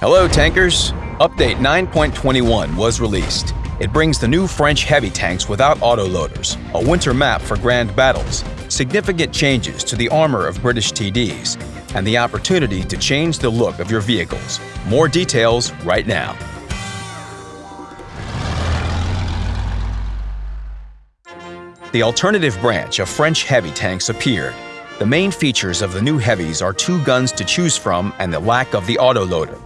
Hello, tankers! Update 9.21 was released. It brings the new French heavy tanks without autoloaders, a winter map for grand battles, significant changes to the armor of British TDs, and the opportunity to change the look of your vehicles. More details right now. The alternative branch of French heavy tanks appeared. The main features of the new heavies are two guns to choose from and the lack of the autoloader.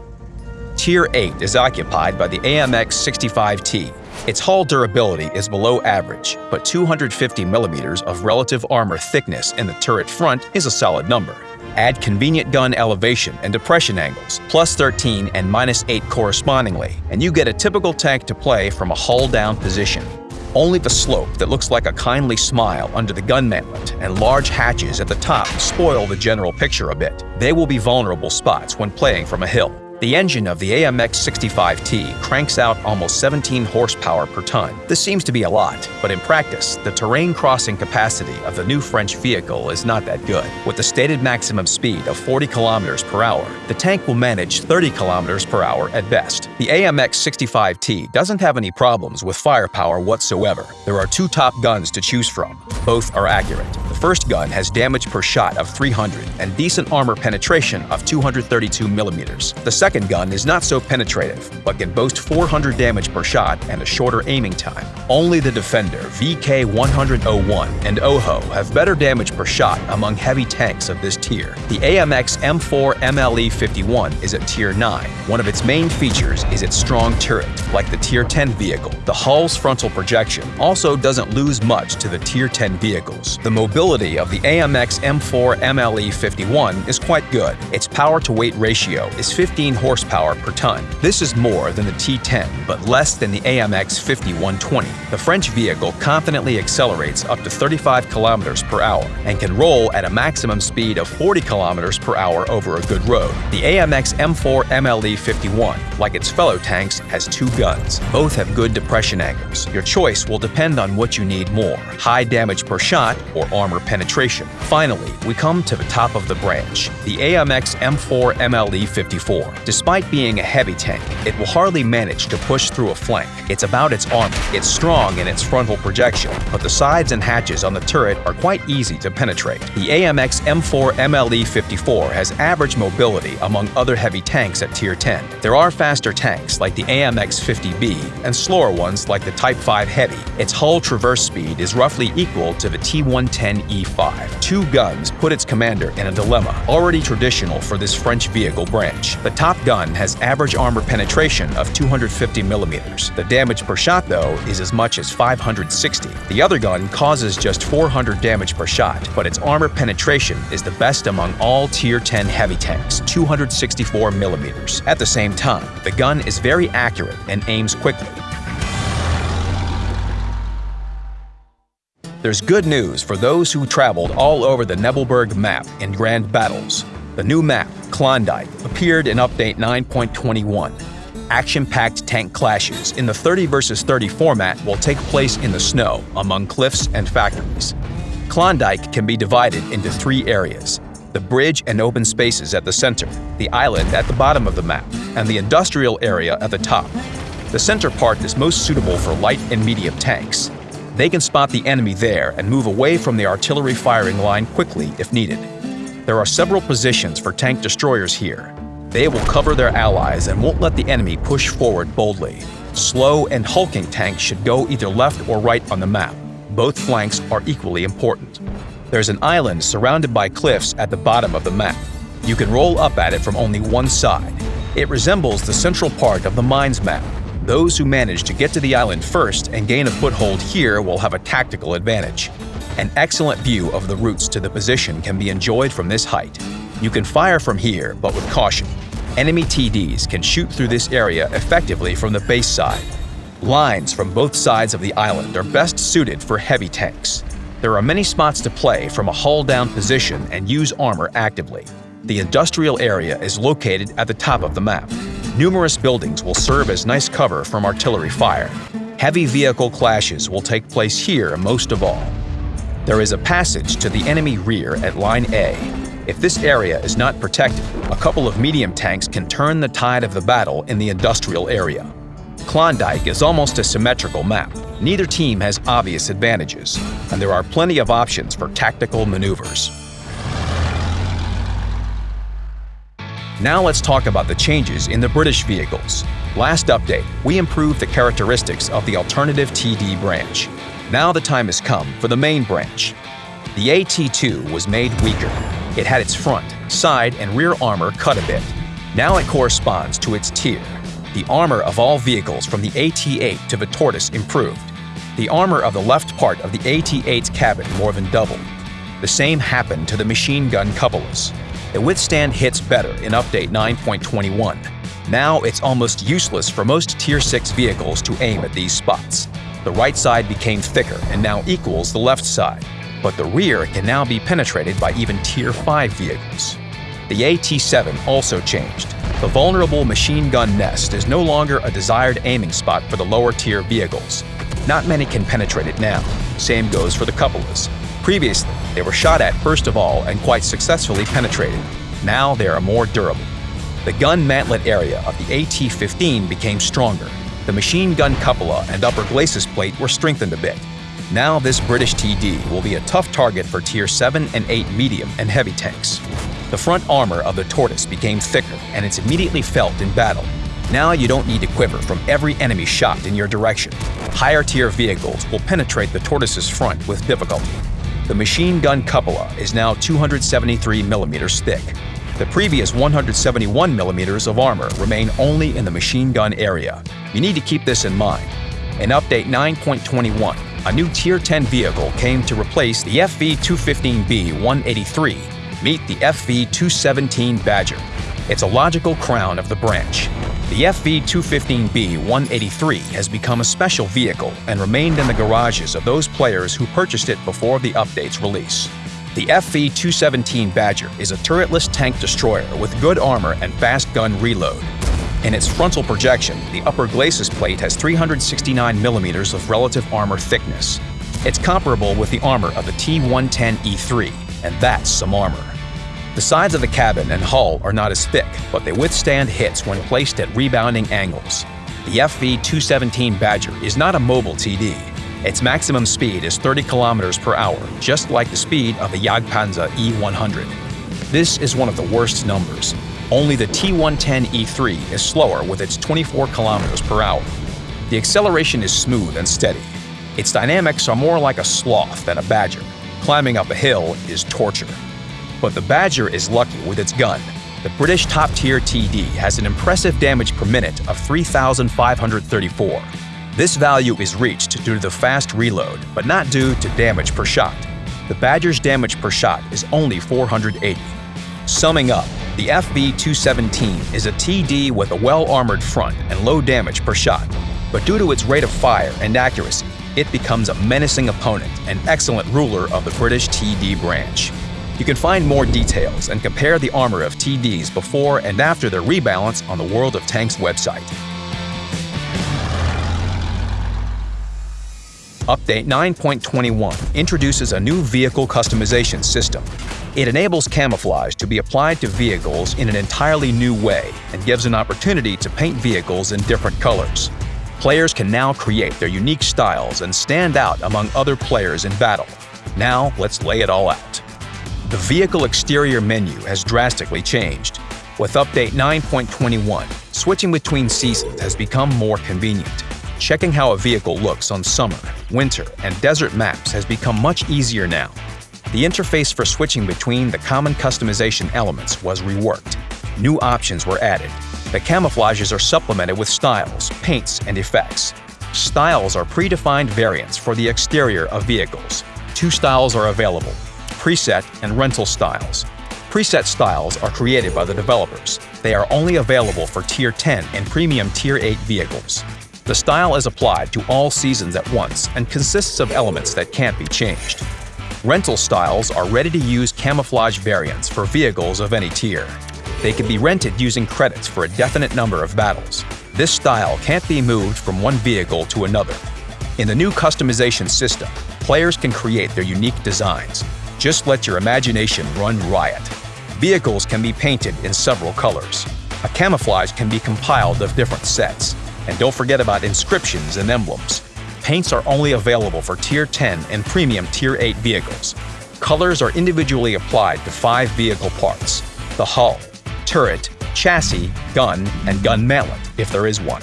Tier 8 is occupied by the AMX 65T. Its hull durability is below average, but 250 millimeters of relative armor thickness in the turret front is a solid number. Add convenient gun elevation and depression angles, plus 13 and minus 8 correspondingly, and you get a typical tank to play from a hull-down position. Only the slope that looks like a kindly smile under the gun mantlet and large hatches at the top spoil the general picture a bit. They will be vulnerable spots when playing from a hill. The engine of the AMX 65T cranks out almost 17 horsepower per ton. This seems to be a lot, but in practice, the terrain crossing capacity of the new French vehicle is not that good. With the stated maximum speed of 40 kilometers per hour, the tank will manage 30 kilometers per hour at best. The AMX 65T doesn't have any problems with firepower whatsoever. There are two top guns to choose from. Both are accurate. First gun has damage per shot of 300 and decent armor penetration of 232 millimeters. The second gun is not so penetrative, but can boast 400 damage per shot and a shorter aiming time. Only the Defender VK100-01 and O-Ho have better damage per shot among heavy tanks of this tier. The AMX M4 MLE-51 is at Tier 9. One of its main features is its strong turret, like the Tier 10 vehicle. The hull's frontal projection also doesn't lose much to the Tier 10 vehicles. The mobility of the AMX M4 MLE-51 is quite good. Its power-to-weight ratio is 15 horsepower per ton. This is more than the T10, but less than the AMX 50 120. The French vehicle confidently accelerates up to 35 kilometers per hour and can roll at a maximum speed of 40 kilometers per hour over a good road. The AMX M4 MLE 51, like its fellow tanks, has two guns. Both have good depression angles. Your choice will depend on what you need more, high damage per shot or armor penetration. Finally, we come to the top of the branch, the AMX M4 MLE 54. Despite being a heavy tank, it will hardly manage to push through a flank. It's about its armor. It's strong in its frontal projection, but the sides and hatches on the turret are quite easy to penetrate. The AMX M4 MLE 54 has average mobility among other heavy tanks at Tier 10. There are faster tanks like the AMX 50B and slower ones like the Type 5 Heavy. Its hull traverse speed is roughly equal to the T110E5. Two guns put its commander in a dilemma, already traditional for this French vehicle branch. The top gun has average armor penetration of 250 millimeters. The damage per shot, though, is as much as 560. The other gun causes just 400 damage per shot, but its armor penetration is the best among all Tier 10 heavy tanks, 264 millimeters. At the same time, the gun is very accurate and aims quickly. There's good news for those who traveled all over the Nebelburg map in grand battles. The new map, Klondike, appeared in Update 9.21. Action-packed tank clashes in the 30 vs 30 format will take place in the snow among cliffs and factories. Klondike can be divided into three areas, the bridge and open spaces at the center, the island at the bottom of the map, and the industrial area at the top. The center part is most suitable for light and medium tanks. They can spot the enemy there and move away from the artillery firing line quickly if needed. There are several positions for tank destroyers here. They will cover their allies and won't let the enemy push forward boldly. Slow and hulking tanks should go either left or right on the map. Both flanks are equally important. There's an island surrounded by cliffs at the bottom of the map. You can roll up at it from only one side. It resembles the central part of the mines map. Those who manage to get to the island first and gain a foothold here will have a tactical advantage. An excellent view of the routes to the position can be enjoyed from this height. You can fire from here, but with caution. Enemy TDs can shoot through this area effectively from the base side. Lines from both sides of the island are best suited for heavy tanks. There are many spots to play from a hull-down position and use armor actively. The industrial area is located at the top of the map. Numerous buildings will serve as nice cover from artillery fire. Heavy vehicle clashes will take place here most of all. There is a passage to the enemy rear at Line A. If this area is not protected, a couple of medium tanks can turn the tide of the battle in the industrial area. Klondike is almost a symmetrical map. Neither team has obvious advantages, and there are plenty of options for tactical maneuvers. Now let's talk about the changes in the British vehicles. Last update, we improved the characteristics of the alternative TD branch. Now the time has come for the main branch. The AT2 was made weaker. It had its front, side, and rear armor cut a bit. Now it corresponds to its tier. The armor of all vehicles from the AT8 to the Tortoise improved. The armor of the left part of the AT8's cabin more than doubled. The same happened to the machine gun cupolas. They withstand hits better in Update 9.21. Now it's almost useless for most Tier 6 vehicles to aim at these spots. The right side became thicker and now equals the left side, but the rear can now be penetrated by even Tier 5 vehicles. The AT-7 also changed. The vulnerable machine gun nest is no longer a desired aiming spot for the lower tier vehicles. Not many can penetrate it now. Same goes for the cupolas. Previously, they were shot at first of all and quite successfully penetrated. Now they are more durable. The gun mantlet area of the AT-15 became stronger. The machine gun cupola and upper glacis plate were strengthened a bit. Now this British TD will be a tough target for Tier 7 and 8 medium and heavy tanks. The front armor of the Tortoise became thicker and it's immediately felt in battle. Now you don't need to quiver from every enemy shot in your direction. Higher tier vehicles will penetrate the Tortoise's front with difficulty. The machine gun cupola is now 273mm thick. The previous 171mm of armor remain only in the machine gun area. You need to keep this in mind. In Update 9.21, a new Tier 10 vehicle came to replace the FV-215B-183 Meet the FV-217 Badger. It's a logical crown of the branch. The FV-215B-183 has become a special vehicle and remained in the garages of those players who purchased it before the update's release. The FV-217 Badger is a turretless tank destroyer with good armor and fast gun reload. In its frontal projection, the upper glacis plate has 369mm of relative armor thickness. It's comparable with the armor of the T-110E3, and that's some armor. The sides of the cabin and hull are not as thick, but they withstand hits when placed at rebounding angles. The FV-217 Badger is not a mobile TD. Its maximum speed is 30 kilometers per hour, just like the speed of the Jagdpanzer E100. This is one of the worst numbers. Only the T110E3 is slower with its 24 kilometers per hour. The acceleration is smooth and steady. Its dynamics are more like a sloth than a badger. Climbing up a hill is torture. But the Badger is lucky with its gun. The British top-tier TD has an impressive damage per minute of 3,534. This value is reached due to the fast reload, but not due to damage per shot. The Badger's damage per shot is only 480. Summing up, the FV-217 is a TD with a well-armored front and low damage per shot, but due to its rate of fire and accuracy, it becomes a menacing opponent and excellent ruler of the British TD branch. You can find more details and compare the armor of TDs before and after their rebalance on the World of Tanks website. Update 9.21 introduces a new vehicle customization system. It enables camouflage to be applied to vehicles in an entirely new way and gives an opportunity to paint vehicles in different colors. Players can now create their unique styles and stand out among other players in battle. Now, let's lay it all out. The vehicle exterior menu has drastically changed. With Update 9.21, switching between seasons has become more convenient. Checking how a vehicle looks on summer, winter, and desert maps has become much easier now. The interface for switching between the common customization elements was reworked. New options were added. The camouflages are supplemented with styles, paints, and effects. Styles are predefined variants for the exterior of vehicles. Two styles are available, preset and rental styles. Preset styles are created by the developers. They are only available for Tier 10 and Premium Tier 8 vehicles. The style is applied to all seasons at once and consists of elements that can't be changed. Rental styles are ready-to-use camouflage variants for vehicles of any tier. They can be rented using credits for a definite number of battles. This style can't be moved from one vehicle to another. In the new customization system, players can create their unique designs. Just let your imagination run riot. Vehicles can be painted in several colors. A camouflage can be compiled of different sets. And don't forget about inscriptions and emblems. Paints are only available for Tier 10 and Premium Tier 8 vehicles. Colors are individually applied to five vehicle parts the hull, turret, chassis, gun, and gun mantlet, if there is one.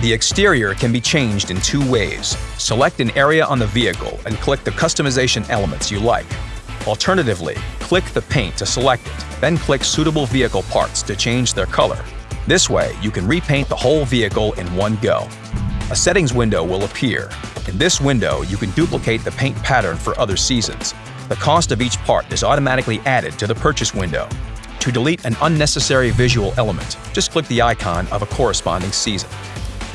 The exterior can be changed in two ways. Select an area on the vehicle and click the customization elements you like. Alternatively, click the paint to select it, then click suitable vehicle parts to change their color. This way, you can repaint the whole vehicle in one go. A settings window will appear. In this window, you can duplicate the paint pattern for other seasons. The cost of each part is automatically added to the purchase window. To delete an unnecessary visual element, just click the icon of a corresponding season.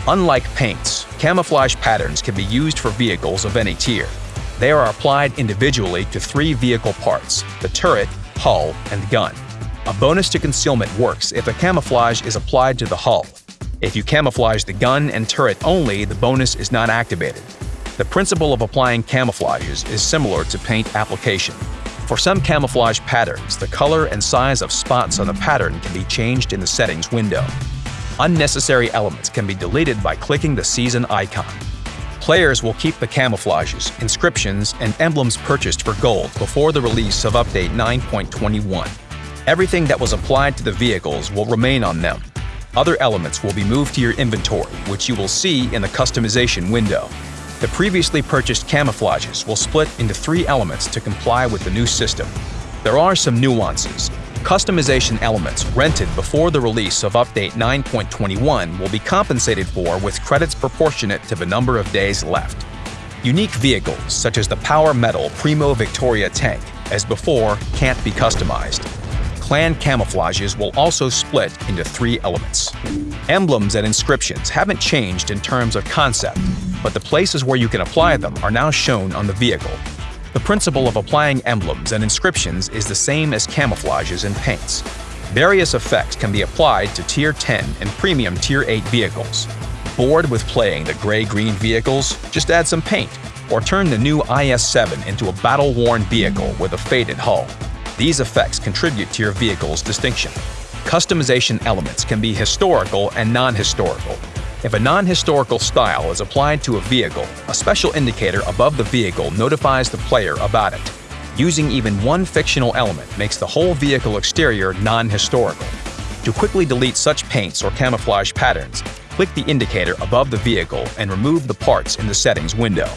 Unlike paints, camouflage patterns can be used for vehicles of any tier. They are applied individually to three vehicle parts, the turret, hull, and gun. A bonus to concealment works if a camouflage is applied to the hull. If you camouflage the gun and turret only, the bonus is not activated. The principle of applying camouflages is similar to paint application. For some camouflage patterns, the color and size of spots on the pattern can be changed in the settings window. Unnecessary elements can be deleted by clicking the season icon. Players will keep the camouflages, inscriptions, and emblems purchased for gold before the release of Update 9.21. Everything that was applied to the vehicles will remain on them. Other elements will be moved to your inventory, which you will see in the customization window. The previously purchased camouflages will split into three elements to comply with the new system. There are some nuances. Customization elements rented before the release of Update 9.21 will be compensated for with credits proportionate to the number of days left. Unique vehicles, such as the Power Metal Primo Victoria tank, as before, can't be customized. Clan camouflages will also split into three elements. Emblems and inscriptions haven't changed in terms of concept, but the places where you can apply them are now shown on the vehicle. The principle of applying emblems and inscriptions is the same as camouflages and paints. Various effects can be applied to Tier 10 and Premium Tier 8 vehicles. Bored with playing the gray-green vehicles? Just add some paint, or turn the new IS-7 into a battle-worn vehicle with a faded hull. These effects contribute to your vehicle's distinction. Customization elements can be historical and non-historical, if a non-historical style is applied to a vehicle, a special indicator above the vehicle notifies the player about it. Using even one fictional element makes the whole vehicle exterior non-historical. To quickly delete such paints or camouflage patterns, click the indicator above the vehicle and remove the parts in the settings window.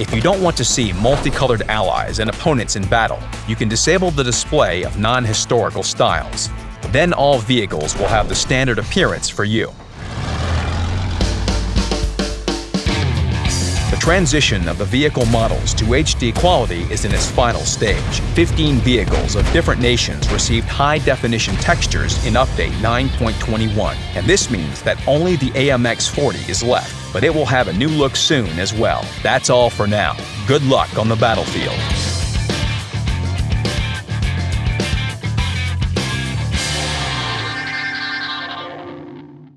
If you don't want to see multicolored allies and opponents in battle, you can disable the display of non-historical styles. Then all vehicles will have the standard appearance for you. Transition of the vehicle models to HD quality is in its final stage. 15 vehicles of different nations received high-definition textures in Update 9.21, and this means that only the AMX-40 is left, but it will have a new look soon as well. That's all for now. Good luck on the battlefield.